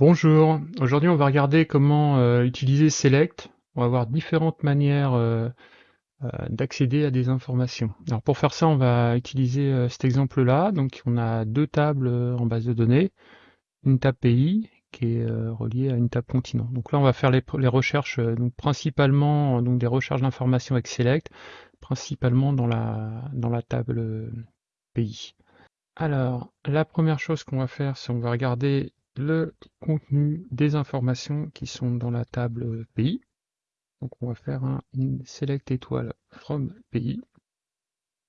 Bonjour, aujourd'hui on va regarder comment euh, utiliser Select. On va voir différentes manières euh, euh, d'accéder à des informations. Alors pour faire ça, on va utiliser cet exemple-là. Donc on a deux tables en base de données, une table pays qui est reliée à une table continent. Donc là on va faire les, recherches, donc principalement donc des recherches d'informations avec Select, principalement dans la, dans la table pays. Alors la première chose qu'on va faire, c'est on va regarder le contenu des informations qui sont dans la table pays. Donc on va faire un select étoile from pays.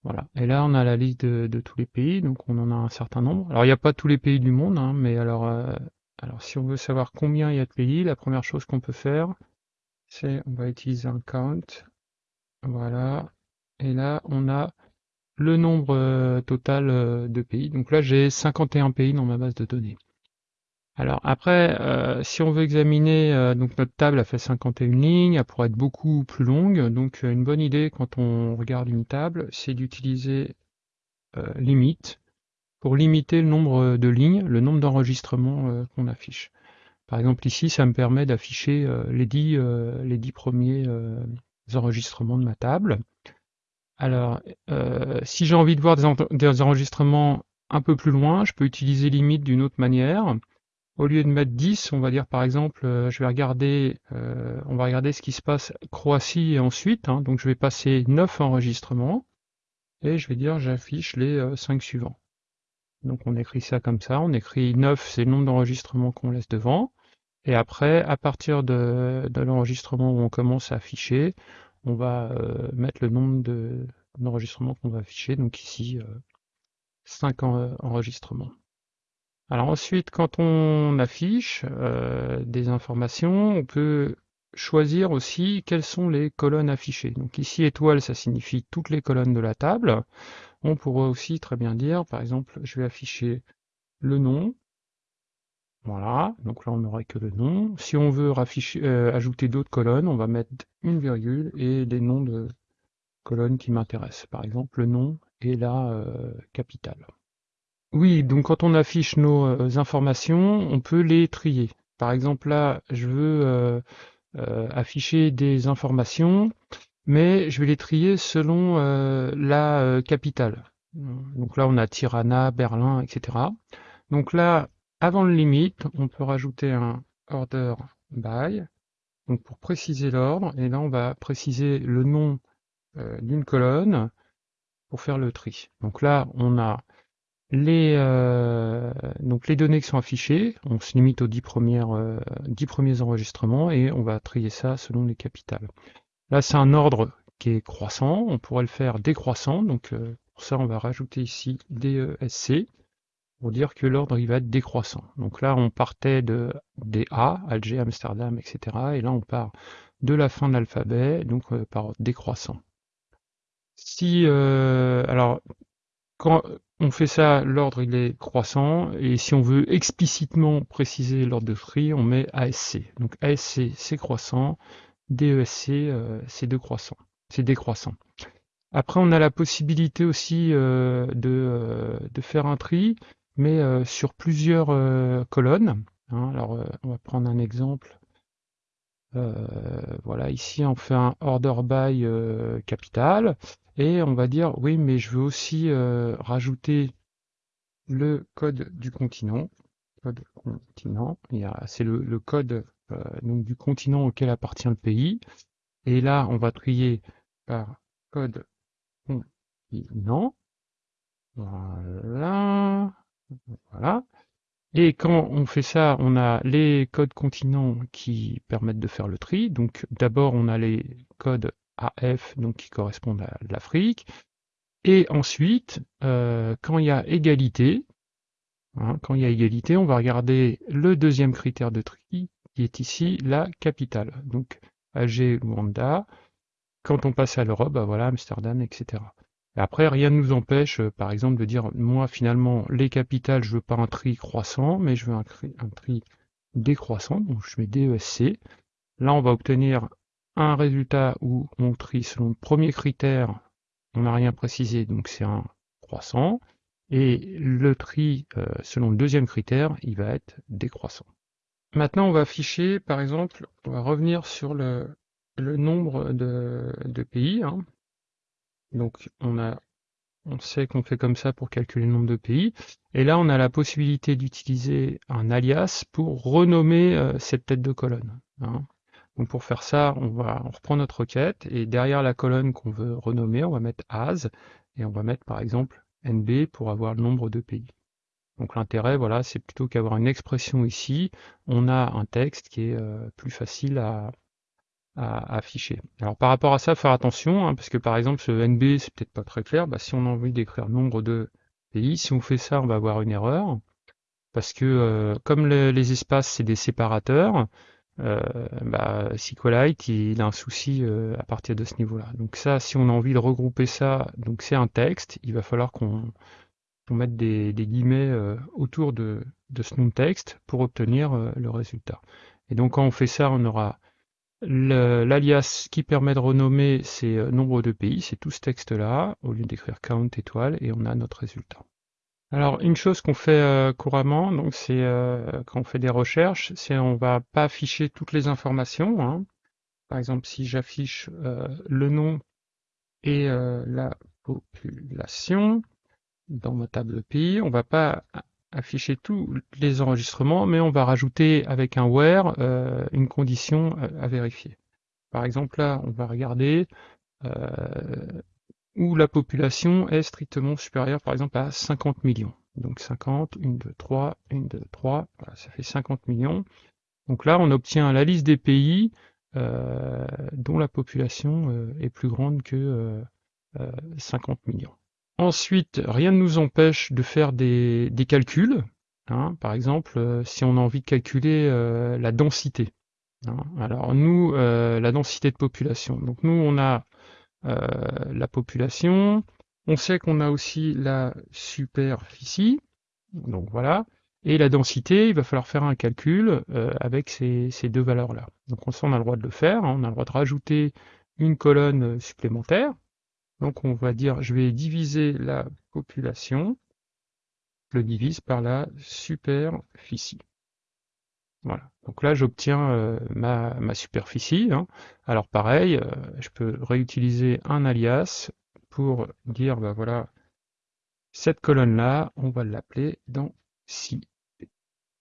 Voilà. Et là on a la liste de, tous les pays, donc on en a un certain nombre. Alors il n'y a pas tous les pays du monde, hein, mais alors, euh, alors si on veut savoir combien il y a de pays, la première chose qu'on peut faire, c'est on va utiliser un count. Voilà. Et là on a le nombre euh, total euh, de pays. Donc là j'ai 51 pays dans ma base de données. Alors après, euh, si on veut examiner, euh, donc notre table a fait 51 lignes, elle pourrait être beaucoup plus longue, donc euh, une bonne idée quand on regarde une table, c'est d'utiliser limite pour limiter le nombre de lignes, le nombre d'enregistrements qu'on affiche. Par exemple ici, ça me permet d'afficher les, dix, les dix premiers enregistrements de ma table. Alors, si j'ai envie de voir des enregistrements un peu plus loin, je peux utiliser limite d'une autre manière. Au lieu de mettre 10, on va dire par exemple, euh, je vais regarder, euh, on va regarder ce qui se passe Croatie et ensuite, hein. donc je vais passer 9 enregistrements, et je vais dire j'affiche les 5 euh, suivants. Donc on écrit ça comme ça, on écrit 9, c'est le nombre d'enregistrements qu'on laisse devant, et après, à partir de, l'enregistrement où on commence à afficher, on va mettre le nombre d'enregistrements qu'on va afficher, donc ici 5 enregistrements. Alors ensuite, quand on affiche euh, des informations, on peut choisir aussi quelles sont les colonnes affichées. Donc ici, étoile, ça signifie toutes les colonnes de la table. On pourrait aussi très bien dire, par exemple, je vais afficher le nom. Voilà, donc là on n'aurait que le nom. Si on veut euh, ajouter d'autres colonnes, on va mettre une virgule et les noms de colonnes qui m'intéressent. Par exemple, le nom et la euh, capitale. Oui, donc quand on affiche nos euh, informations, on peut les trier. Par exemple, là, je veux euh, euh, afficher des informations, mais je vais les trier selon la capitale. Donc là, on a Tirana, Berlin, etc. Donc là, avant le limite, on peut rajouter un order by, donc pour préciser l'ordre, et là, on va préciser le nom d'une colonne pour faire le tri. Donc là, on a les, euh, donc les données qui sont affichées, on se limite aux 10, premières, euh, premiers enregistrements et on va trier ça selon les capitales. Là, c'est un ordre qui est croissant, on pourrait le faire décroissant, donc euh, pour ça, on va rajouter ici DESC pour dire que l'ordre il va être décroissant. Donc là, on partait de des A, Alger, Amsterdam, etc. Et là, on part de la fin de l'alphabet, donc par décroissant. Si, alors, quand on fait ça, l'ordre il est croissant, et si on veut explicitement préciser l'ordre de free, on met ASC. Donc ASC c'est croissant, DESC euh, c'est décroissant. C'est décroissant. Après on a la possibilité aussi euh, euh, de, faire un tri, mais sur plusieurs colonnes. Hein. alors on va prendre un exemple. voilà, ici on fait un order by capital. Et on va dire, oui, mais je veux aussi euh, rajouter le code du continent. Code continent, c'est le, code euh, donc du continent auquel appartient le pays. Et là, on va trier par code continent. Voilà. Voilà. Et quand on fait ça, on a les codes continents qui permettent de faire le tri. Donc d'abord, on a les codes AF, donc qui correspondent à l'Afrique. Et ensuite, euh, quand il y a égalité, hein, quand il y a égalité, on va regarder le deuxième critère de tri, qui est ici la capitale. Donc Alger, Luanda. Quand on passe à l'Europe, bah voilà, Amsterdam, etc. Et après, rien ne nous empêche, euh, par exemple, de dire, moi, finalement, les capitales, je veux pas un tri croissant, mais je veux un tri décroissant, donc je mets DESC. Là, on va obtenir un résultat où on trie selon le premier critère, on n'a rien précisé, donc c'est un croissant, et le tri euh, selon le deuxième critère, il va être décroissant. Maintenant, on va afficher, par exemple, on va revenir sur le, nombre de, de pays. hein. Donc, on a, on sait qu'on fait comme ça pour calculer le nombre de pays. Et là, on a la possibilité d'utiliser un alias pour renommer euh, cette tête de colonne. hein. Donc, pour faire ça, on va, on reprend notre requête et derrière la colonne qu'on veut renommer, on va mettre as et on va mettre, par exemple, NB pour avoir le nombre de pays. Donc l'intérêt, voilà, c'est plutôt qu'avoir une expression ici, on a un texte qui est euh, plus facile à, à afficher. Alors par rapport à ça, faire attention, hein, parce que par exemple ce NB, c'est peut-être pas très clair, bah, si on a envie d'écrire nombre de pays, si on fait ça, on va avoir une erreur, parce que euh, comme le- les espaces, c'est des séparateurs, euh, bah, SQLite, il a un souci euh, à partir de ce niveau-là. Donc ça, si on a envie de regrouper ça, donc c'est un texte, il va falloir qu'on mette des, des guillemets euh, autour de, de ce nom de texte pour obtenir euh, le résultat. Et donc quand on fait ça, on aura l'alias qui permet de renommer ces euh, nombres de pays, c'est tout ce texte-là, au lieu d'écrire count étoile, et on a notre résultat. Alors une chose qu'on fait euh, couramment, donc c'est euh, quand on fait des recherches, c'est on va pas afficher toutes les informations. hein. Par exemple, si j'affiche euh, le nom et la population dans ma table de pays, on va pas afficher tous les enregistrements, mais on va rajouter avec un where une condition à vérifier. Par exemple, là, on va regarder où la population est strictement supérieure, par exemple, à 50 millions. Donc 50, 1, 2, 3, 1, 2, 3, voilà, ça fait 50 millions. Donc là, on obtient la liste des pays euh, dont la population euh, est plus grande que euh, euh, 50 millions. Ensuite, rien ne nous empêche de faire des, des calculs. hein. Par exemple, euh, si on a envie de calculer euh, la densité. hein. Alors nous, euh, la densité de population. Donc nous, on a euh, la population. On sait qu'on a aussi la superficie. Donc voilà. Et la densité, il va falloir faire un calcul euh, avec ces, deux valeurs-là. Donc on on a le droit de le faire. hein. On a le droit de rajouter une colonne supplémentaire. Donc on va dire, je vais diviser la population, je le divise par la superficie. Voilà. Donc là, j'obtiens euh, ma, superficie. hein. Alors pareil, euh, je peux réutiliser un alias pour dire, bah voilà, cette colonne-là, on va l'appeler dans si.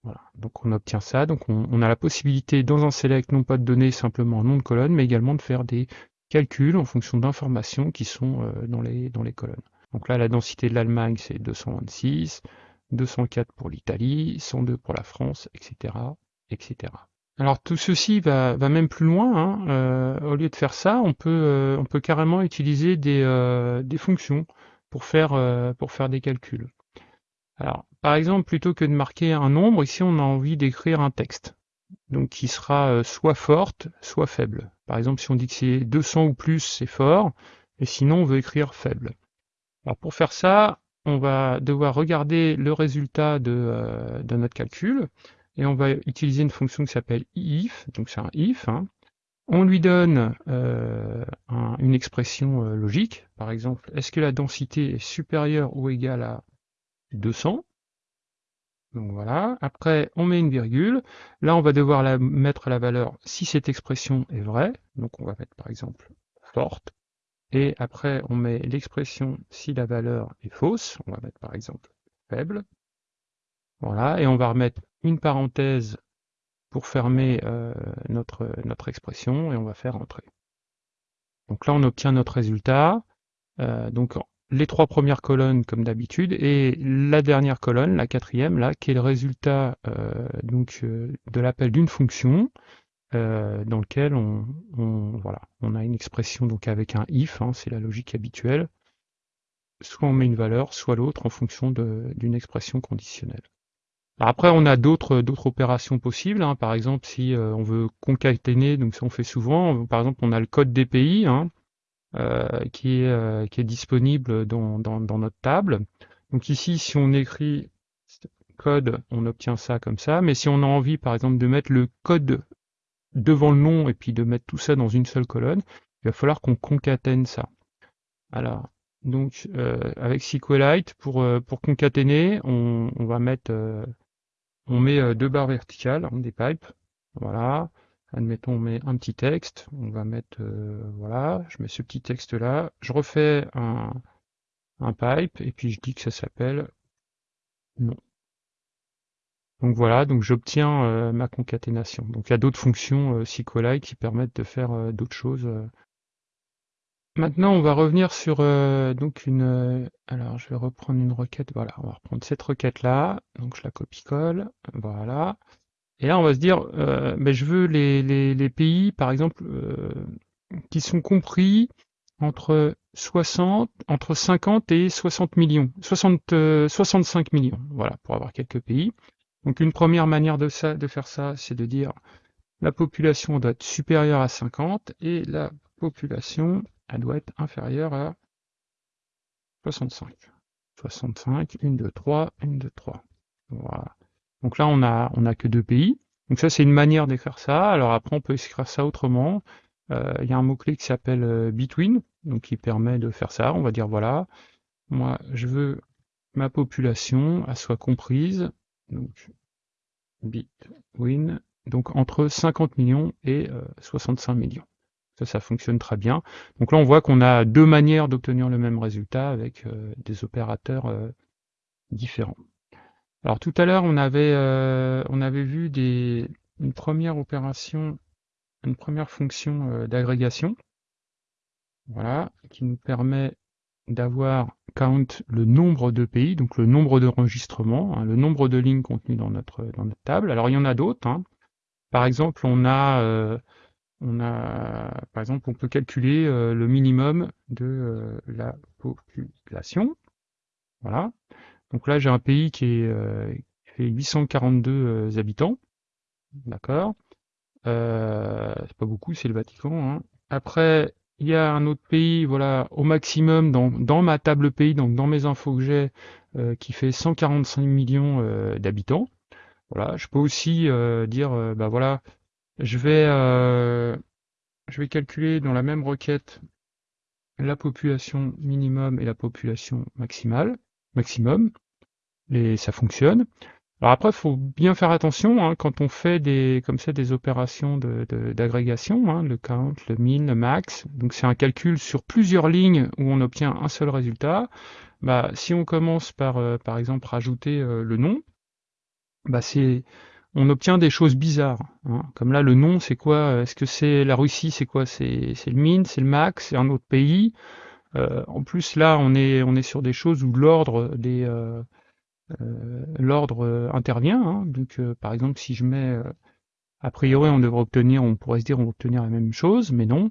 Voilà. Donc on obtient ça. Donc on, a la possibilité dans un select non pas de donner simplement un nom de colonne, mais également de faire des calculs en fonction d'informations qui sont euh, dans les colonnes. Donc là, la densité de l'Allemagne, c'est 226, 204 pour l'Italie, 102 pour la France, etc., etc. Alors tout ceci va, même plus loin. hein. Euh, au lieu de faire ça, on peut, euh, on peut carrément utiliser des, euh, fonctions pour faire, euh, pour faire des calculs. Alors, par exemple, plutôt que de marquer un nombre, ici on a envie d'écrire un texte, donc qui sera soit forte, soit faible. Par exemple, si on dit que c'est 200 ou plus, c'est fort, et sinon on veut écrire faible. Alors pour faire ça, on va devoir regarder le résultat de notre calcul, et on va utiliser une fonction qui s'appelle if, donc c'est un if. hein. On lui donne euh, un- une expression euh, logique, par exemple, est-ce que la densité est supérieure ou égale à 200 donc voilà. Après, on met une virgule. Là, on va devoir mettre la valeur si cette expression est vraie. Donc on va mettre par exemple forte. Et après, on met l'expression si la valeur est fausse. On va mettre par exemple faible. Voilà. Et on va remettre une parenthèse pour fermer euh, notre, notre expression et on va faire entrer. Donc là, on obtient notre résultat. Euh, donc les trois premières colonnes comme d'habitude et la dernière colonne, la quatrième là, qui est le résultat euh, donc euh, de l'appel d'une fonction euh, dans lequel on, on- voilà on a une expression donc avec un if, hein, c'est la logique habituelle. Soit on met une valeur, soit l'autre en fonction d'une expression conditionnelle. Alors après, on a d'autres d'autres opérations possibles. hein. Par exemple, si euh, on veut concaténer, donc ça on fait souvent. Par exemple, on a le code pays. hein, euh, qui, est, euh, qui est disponible dans, dans, dans notre table. Donc ici, si on écrit code, on obtient ça comme ça. Mais si on a envie, par exemple, de mettre le code devant le nom et puis de mettre tout ça dans une seule colonne, il va falloir qu'on concatène ça. Alors, donc euh, avec SQLite, pour, euh, pour concaténer, on, on va mettre euh, on met deux barres verticales, hein, des pipes, voilà. Admettons, on met un petit texte, on va mettre, voilà, je mets ce petit texte là, je refais un, un pipe, et puis je dis que ça s'appelle non. Donc voilà, donc j'obtiens euh, ma concaténation. Donc il y a d'autres fonctions euh, SQLite qui permettent de faire euh, d'autres choses. Maintenant, on va revenir sur donc une. alors, je vais reprendre une requête. Voilà, on va reprendre cette requête là. Donc je la copie-colle. Voilà. Et là, on va se dire, mais je veux les, les pays, par exemple, qui sont compris entre 60, entre 50 et 60 millions, 60, 65 millions, voilà, pour avoir quelques pays. Donc une première manière de, ça, de faire ça, c'est de dire la population doit être supérieure à 50 et la population, elle doit être inférieure à 65. 65, 1, 2, 3, 1, 2, 3. Voilà. Donc là, on a, on a que deux pays. Donc ça, c'est une manière d'écrire ça. Alors après, on peut écrire ça autrement. Euh, il y a un mot-clé qui s'appelle euh, between, donc qui permet de faire ça. On va dire, voilà, moi, je veux ma population, elle soit comprise donc Bitwin, donc entre 50 millions et 65 euh, millions. Ça, ça fonctionne très bien. Donc là, on voit qu'on a deux manières d'obtenir le même résultat avec euh, des opérateurs euh, différents. Alors tout à l'heure, on avait on avait vu des, une première opération, une première fonction d'agrégation, voilà, qui nous permet d'avoir count le nombre de pays, donc le nombre d'enregistrements, hein, le nombre de lignes contenues dans notre, dans notre table. Alors il y en a d'autres. Hein. Par exemple, on a, euh, on a, par exemple, on peut calculer euh, le minimum de euh, la population. Voilà. Donc là, j'ai un pays qui, est, qui fait 842 habitants. D'accord. c'est pas beaucoup, c'est le Vatican. Hein. Après, il y a un autre pays, voilà, au maximum dans, dans ma table pays, donc dans mes infos que j'ai, euh, qui fait 145 millions euh, d'habitants. Voilà, je peux aussi euh, dire, bah voilà, je vais, je vais calculer dans la même requête la population minimum et la population maximale, maximum, et ça fonctionne. Alors après, il faut bien faire attention hein, quand on fait des comme ça des opérations d'agrégation, de, hein, le count, le min, le max. Donc c'est un calcul sur plusieurs lignes où on obtient un seul résultat. Bah, si on commence par euh, par exemple rajouter euh, le nom, bah c'est on obtient des choses bizarres. Hein. Comme là, le nom, c'est quoi Est-ce que c'est la Russie C'est quoi C'est le min, c'est le max, c'est un autre pays. Euh, en plus, là, on est on est sur des choses où l'ordre des euh, l'ordre euh, intervient. Hein. donc, euh, par exemple, si je mets, a priori, on devrait obtenir, on pourrait se dire, on va obtenir la même chose, mais non.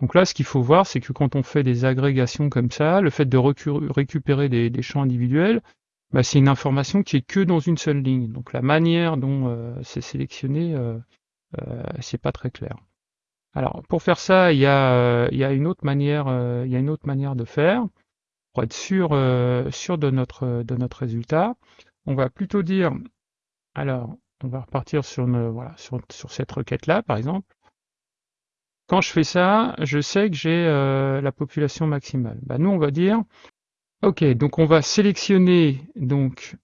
Donc là, ce qu'il faut voir, c'est que quand on fait des agrégations comme ça, le fait de récupérer des, champs individuels, bah, c'est une information qui est que dans une seule ligne. Donc la manière dont c'est sélectionné, euh, c'est pas très clair. Alors pour faire ça, il y a, il y a une autre manière, il y a une autre manière de faire pour être sûr, euh, sûr de, notre, de notre résultat. On va plutôt dire, alors, on va repartir sur, voilà, sur, cette requête-là, par exemple. Quand je fais ça, je sais que j'ai euh, la population maximale. Bah, nous, on va dire, ok, donc on va sélectionner donc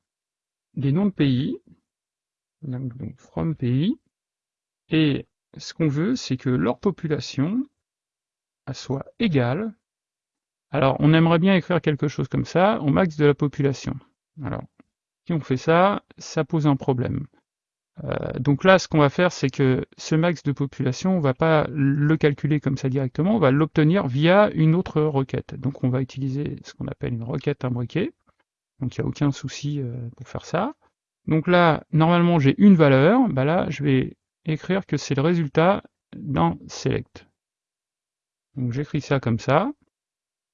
des noms de pays, donc from pays, et ce qu'on veut, c'est que leur population soit égale alors, on aimerait bien écrire quelque chose comme ça au max de la population. Alors, si on fait ça, ça pose un problème. Euh, donc là, ce qu'on va faire, c'est que ce max de population, on va pas le calculer comme ça directement, on va l'obtenir via une autre requête. Donc on va utiliser ce qu'on appelle une requête imbriquée. Donc il n'y a aucun souci euh, pour faire ça. Donc là, normalement, j'ai une valeur. Bah là, je vais écrire que c'est le résultat d'un select. Donc j'écris ça comme ça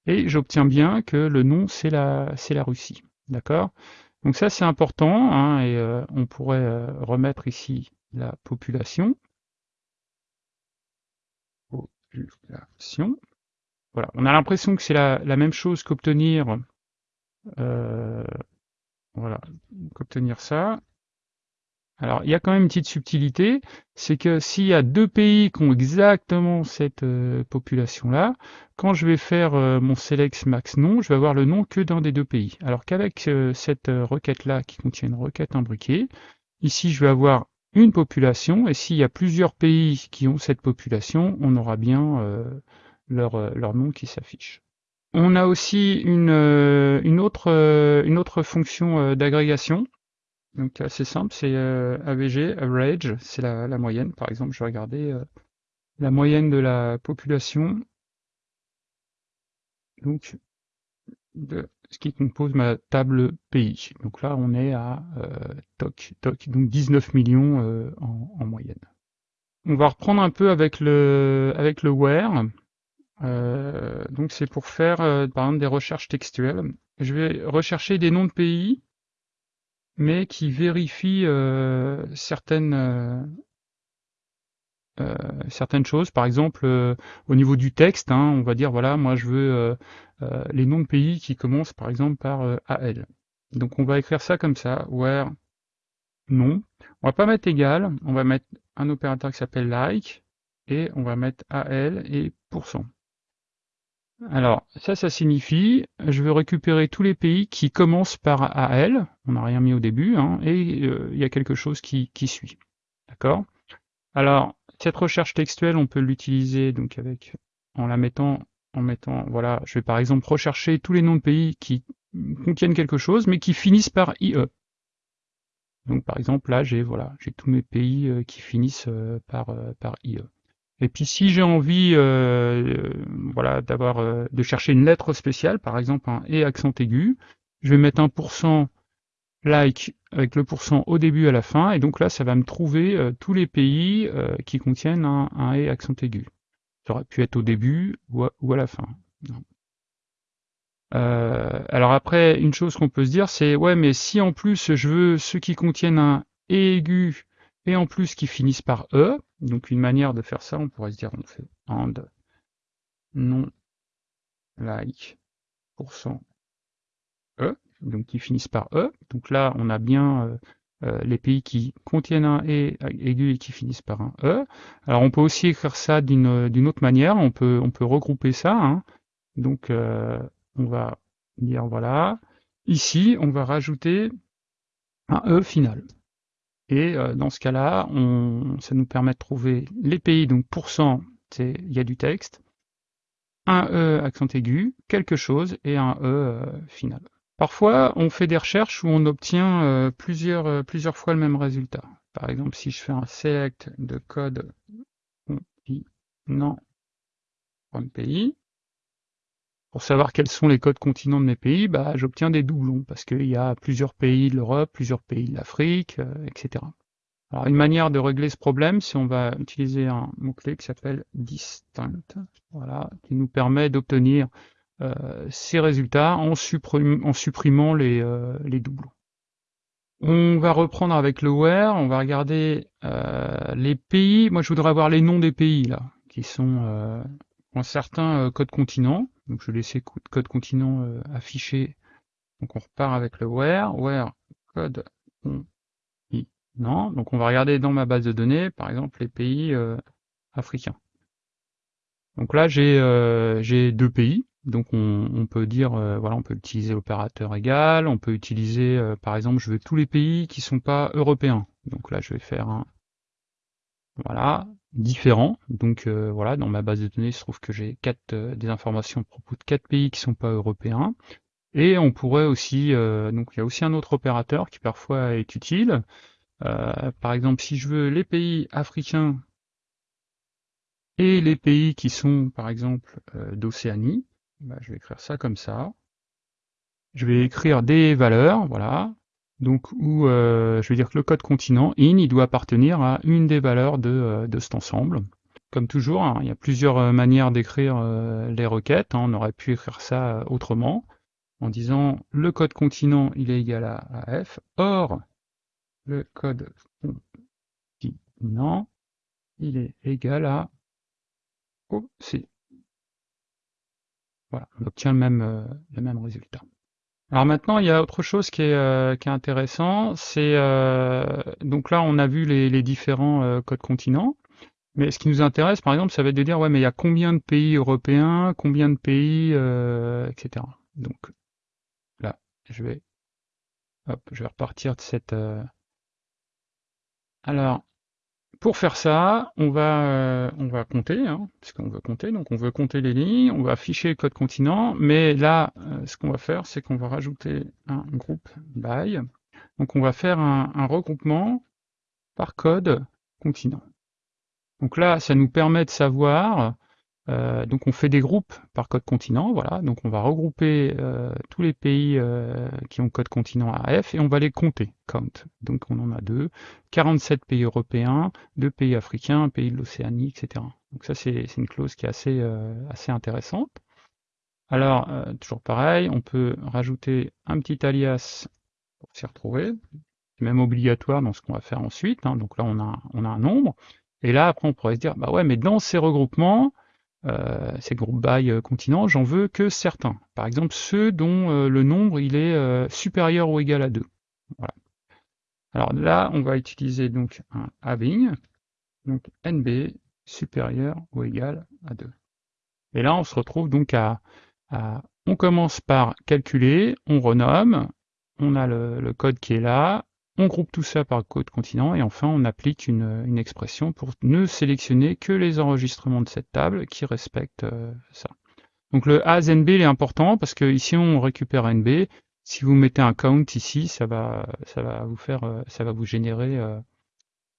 et j'obtiens bien que le nom c'est la, c'est la Russie. D'accord? Donc ça c'est important, hein, et euh, on pourrait euh, remettre ici la population. Voilà, on a l'impression que c'est la, même chose qu'obtenir euh, voilà, qu'obtenir ça. Alors, il y a quand même une petite subtilité, c'est que s'il y a deux pays qui ont exactement cette euh, population-là, quand je vais faire euh, mon select max nom, je vais avoir le nom que d'un des deux pays. Alors qu'avec euh, cette requête-là qui contient une requête imbriquée, ici je vais avoir une population, et s'il y a plusieurs pays qui ont cette population, on aura bien leur, leur nom qui s'affiche. On a aussi une, une, autre, une autre fonction d'agrégation, donc assez simple, c'est AVG, average, c'est la, moyenne. Par exemple, je vais regarder la moyenne de la population donc, de ce qui compose ma table pays. Donc là, on est à euh, toc, toc, donc 19 millions euh, en, moyenne. On va reprendre un peu avec le, avec le where. Euh, donc c'est pour faire, par exemple, des recherches textuelles. Je vais rechercher des noms de pays, mais qui vérifient certaines euh, certaines choses. Par exemple, euh, au niveau du texte, hein, on va dire voilà, moi je veux euh, les noms de pays qui commencent par exemple par AL. Donc on va écrire ça comme ça, where non. On va pas mettre égal, on va mettre un opérateur qui s'appelle like et on va mettre AL et pourcent. Alors, ça, ça signifie, je veux récupérer tous les pays qui commencent par AL, on n'a rien mis au début, hein, et il y a quelque chose qui, suit. D'accord? Alors, cette recherche textuelle, on peut l'utiliser donc avec en la mettant en mettant voilà, je vais par exemple rechercher tous les noms de pays qui contiennent quelque chose mais qui finissent par IE. Donc par exemple là j'ai voilà, j'ai tous mes pays euh, qui finissent euh, par euh, par IE. Et puis si j'ai envie voilà d'avoir de chercher une lettre spéciale, par exemple un et accent aigu, je vais mettre un pourcent like avec le pourcent au début à la fin, et donc là ça va me trouver euh, tous les pays euh, qui contiennent un, un et accent aigu. Ça aurait pu être au début ou à, la fin. Euh, alors après, une chose qu'on peut se dire, c'est ouais, mais si en plus je veux ceux qui contiennent un et aigu et en plus qui finissent par e, donc une manière de faire ça, on pourrait se dire on fait and non like pourcent e, donc qui finissent par E. Donc là, on a bien euh, euh, les pays qui contiennent un E aigu et qui finissent par un E. Alors on peut aussi écrire ça d'une autre manière, on peut, regrouper ça. Hein. Donc euh, on va dire voilà, ici on va rajouter un E final. Et dans ce cas-là, ça nous permet de trouver les pays, donc pourcent, il y a du texte, un E accent aigu, quelque chose et un E final. Parfois, on fait des recherches où on obtient euh, plusieurs, euh, plusieurs fois le même résultat. Par exemple, si je fais un select de code continent pays, pour savoir quels sont les codes continents de mes pays, bah, j'obtiens des doublons, parce qu'il y a plusieurs pays de l'Europe, plusieurs pays de l'Afrique, euh, etc. Alors, une manière de régler ce problème, c'est on va utiliser un mot-clé qui s'appelle distinct, voilà, qui nous permet d'obtenir ces résultats en, supprimant les, euh, les, doublons. On va reprendre avec le where, on va regarder euh, les pays. Moi, je voudrais avoir les noms des pays là, qui sont en certains codes continents. Donc, je vais laisser code continent affiché. Donc, on repart avec le where, where code continent. Donc, on va regarder dans ma base de données, par exemple, les pays africains. Donc là, j'ai deux pays. Donc on, peut dire, euh, voilà, on peut utiliser l'opérateur égal, on peut utiliser, euh, par exemple, je veux tous les pays qui sont pas européens. Donc là, je vais faire un, voilà, différent. Donc euh, voilà, dans ma base de données, il se trouve que j'ai quatre des informations à propos de quatre pays qui sont pas européens. Et on pourrait aussi, donc il y a aussi un autre opérateur qui parfois est utile. par exemple, si je veux les pays africains et les pays qui sont, par exemple, d'Océanie, bah, je vais écrire ça comme ça. Je vais écrire des valeurs, voilà. Donc où euh, je vais dire que le code continent in, il doit appartenir à une des valeurs de, euh, de cet ensemble. Comme toujours, hein, il y a plusieurs euh, manières d'écrire les requêtes. Hein. On aurait pu écrire ça autrement, en disant le code continent il est égal à, f. Or, le code continent il est égal à OC. Voilà, on obtient le même, euh, le même résultat. Alors maintenant, il y a autre chose qui est, euh, qui est intéressant, c'est euh, donc là on a vu les, les différents codes continents, mais ce qui nous intéresse, par exemple, ça va être de dire ouais mais il y a combien de pays européens, combien de pays, etc. Donc là, je vais, hop, je vais repartir de cette Alors, pour faire ça, on va, euh, on va compter, hein, puisqu'on veut compter, donc on veut compter les lignes, on va afficher le code continent, mais là, euh, ce qu'on va faire, c'est qu'on va rajouter un groupe by. Donc on va faire un, un regroupement par code continent. Donc là, ça nous permet de savoir euh, donc on fait des groupes par code continent, voilà. Donc on va regrouper euh, tous les pays euh, qui ont code continent AF et on va les compter, count. Donc on en a deux, 47 pays européens, deux pays africains, un pays de l'Océanie, etc. Donc ça c'est une clause qui est assez, intéressante. Alors toujours pareil, on peut rajouter un petit alias pour s'y retrouver. C'est même obligatoire dans ce qu'on va faire ensuite. Hein. Donc là on a, on a un nombre. Et là après on pourrait se dire, bah ouais, mais dans ces regroupements, euh, ces groupes by euh, continents, j'en veux que certains. Par exemple, ceux dont euh, le nombre il est supérieur ou égal à 2. Voilà. Alors là, on va utiliser donc un having, donc nb supérieur ou égal à 2. Et là, on se retrouve donc à, on commence par calculer, on renomme, on a le code qui est là, on groupe tout ça par code continent et enfin on applique une, expression pour ne sélectionner que les enregistrements de cette table qui respectent euh, ça. Donc le as nb est important parce que ici on récupère nb. Si vous mettez un count ici, ça va, vous faire, euh, ça va vous générer euh,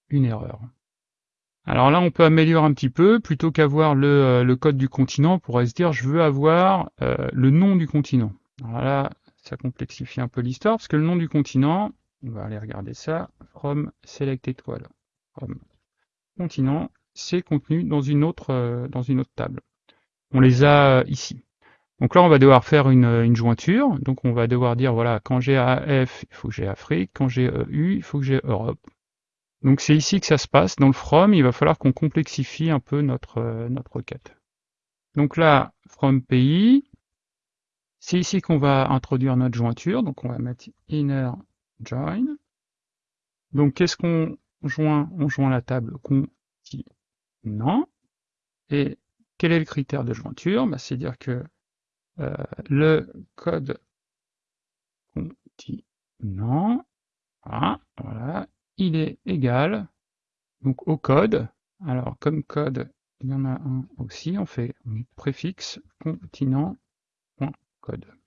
une erreur. Alors là, on peut améliorer un petit peu, plutôt qu'avoir le, le, code du continent, on pourrait se dire je veux avoir le nom du continent. Alors là, ça complexifie un peu l'histoire, parce que le nom du continent, on va aller regarder ça. From select étoile. From continent, c'est contenu dans une autre euh, dans une autre table. On les a euh, ici. Donc là, on va devoir faire une, jointure. Donc on va devoir dire, voilà, quand j'ai AF, il faut que j'ai Afrique. Quand j'ai EU, il faut que j'ai Europe. Donc c'est ici que ça se passe. Dans le from, il va falloir qu'on complexifie un peu notre, euh, notre requête. Donc là, from pays, c'est ici qu'on va introduire notre jointure. Donc on va mettre inner join. Donc qu'est-ce qu'on joint? On joint la table continent. Et quel est le critère de jointure? Bah, C'est dire que euh, le code continent, voilà, voilà, il est égal donc au code. Alors comme code, il y en a un aussi, on fait préfixe continent.code.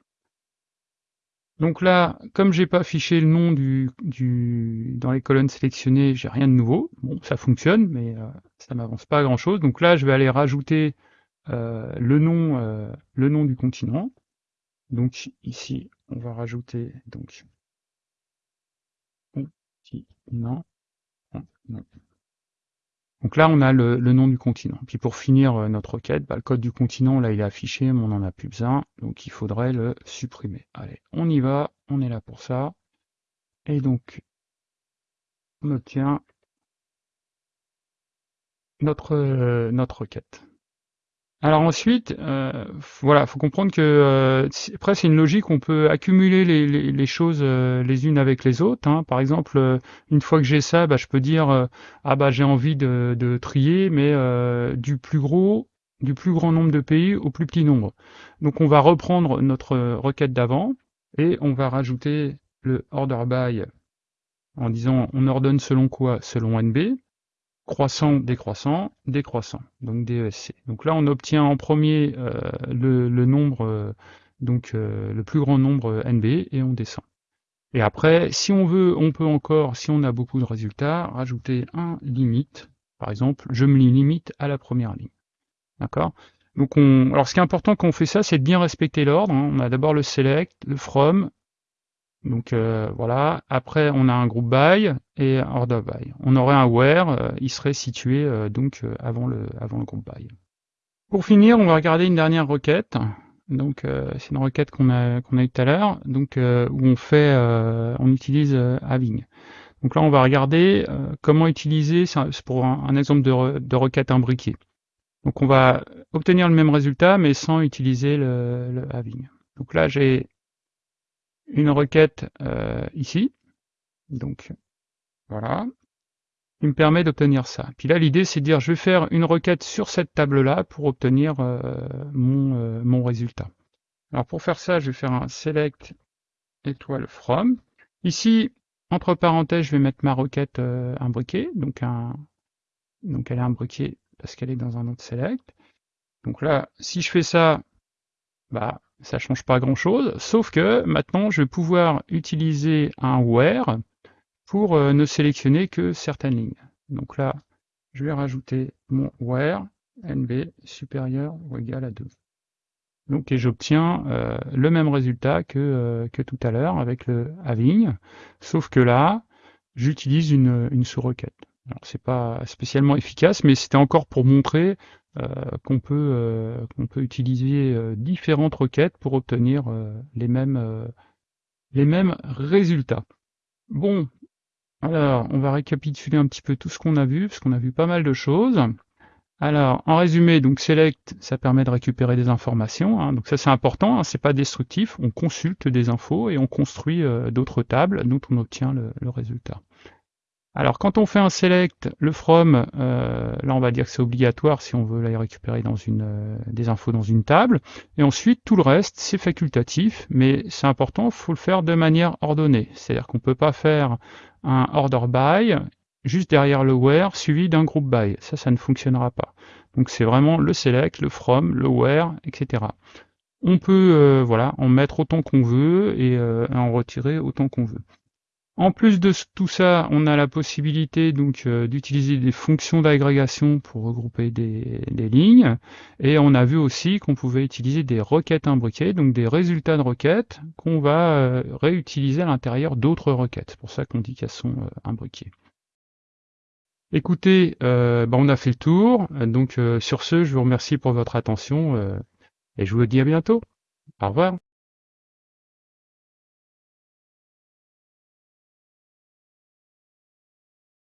Donc là, comme j'ai pas affiché le nom du, du dans les colonnes sélectionnées, j'ai rien de nouveau. Bon, ça fonctionne, mais euh, ça m'avance pas à grand chose. Donc là, je vais aller rajouter euh, le nom euh, le nom du continent. Donc ici, on va rajouter donc continent. Donc là, on a le, nom du continent. Puis pour finir euh, notre requête, bah, le code du continent, là, il est affiché, mais on n'en a plus besoin. Donc il faudrait le supprimer. Allez, on y va, on est là pour ça. Et donc, on obtient notre, euh, notre requête. Alors ensuite, euh, voilà, faut comprendre que euh, après c'est une logique, on peut accumuler les, choses euh, les unes avec les autres. Hein. Par exemple, euh, une fois que j'ai ça, bah, je peux dire ah bah j'ai envie de, de, trier, mais du plus gros, du plus grand nombre de pays au plus petit nombre. Donc on va reprendre notre requête d'avant et on va rajouter le order by en disant on ordonne selon quoi? Selon NB croissant, décroissant, décroissant, donc DESC. Donc là, on obtient en premier euh, le, nombre, euh, donc euh, le plus grand nombre NB et on descend. Et après, si on veut, on peut encore, si on a beaucoup de résultats, rajouter un limite. Par exemple, je me limite à la première ligne. D'accord? Donc on, alors ce qui est important quand on fait ça, c'est de bien respecter l'ordre. Hein. On a d'abord le select, le from, donc euh, voilà, après on a un groupe by et un order by. On aurait un where, euh, il serait situé euh, donc avant le, avant le groupe by. Pour finir, on va regarder une dernière requête. Donc c'est une requête qu'on a qu'on a tout à l'heure, donc où on fait, on utilise having. Donc là on va regarder comment utiliser, c'est pour un, exemple de, de requête imbriquée. Donc on va obtenir le même résultat mais sans utiliser le, le having. Donc là j'ai une requête euh, ici. Donc voilà. Il me permet d'obtenir ça. Puis là, l'idée, c'est de dire, je vais faire une requête sur cette table-là pour obtenir euh, mon, euh, mon résultat. Alors pour faire ça, je vais faire un select étoile from. Ici, entre parenthèses, je vais mettre ma requête imbriquée, donc, un, donc elle est imbriquée parce qu'elle est dans un autre select. Donc là, si je fais ça, bah, ça change pas grand chose, sauf que maintenant je vais pouvoir utiliser un where pour euh, ne sélectionner que certaines lignes. Donc là, je vais rajouter mon where nb supérieur ou égal à 2. Donc, et j'obtiens euh, le même résultat que, euh, que tout à l'heure avec le having, sauf que là, j'utilise une, une sous-requête. Alors, c'est pas spécialement efficace, mais c'était encore pour montrer qu'on peut, qu'on peut utiliser différentes requêtes pour obtenir les, mêmes, les mêmes résultats. Bon, alors, on va récapituler un petit peu tout ce qu'on a vu, parce qu'on a vu pas mal de choses. Alors, en résumé, donc select, ça permet de récupérer des informations. Hein. donc ça c'est important, hein, c'est pas destructif. On consulte des infos et on construit euh, d'autres tables dont on obtient le, résultat. Alors quand on fait un select, le from, euh, là on va dire que c'est obligatoire si on veut aller récupérer dans une, euh, des infos dans une table. Et ensuite tout le reste c'est facultatif, mais c'est important, il faut le faire de manière ordonnée. C'est-à-dire qu'on ne peut pas faire un order by juste derrière le where suivi d'un groupe by. Ça, ça ne fonctionnera pas. Donc c'est vraiment le select, le from, le where, etc. On peut euh, voilà, en mettre autant qu'on veut et euh, en retirer autant qu'on veut. En plus de tout ça, on a la possibilité donc euh, d'utiliser des fonctions d'agrégation pour regrouper des, lignes. Et on a vu aussi qu'on pouvait utiliser des requêtes imbriquées, donc des résultats de requêtes qu'on va réutiliser à l'intérieur d'autres requêtes. C'est pour ça qu'on dit qu'elles sont imbriquées. Écoutez, euh, bah, on a fait le tour. Donc euh, sur ce, je vous remercie pour votre attention euh, et je vous dis à bientôt. Au revoir.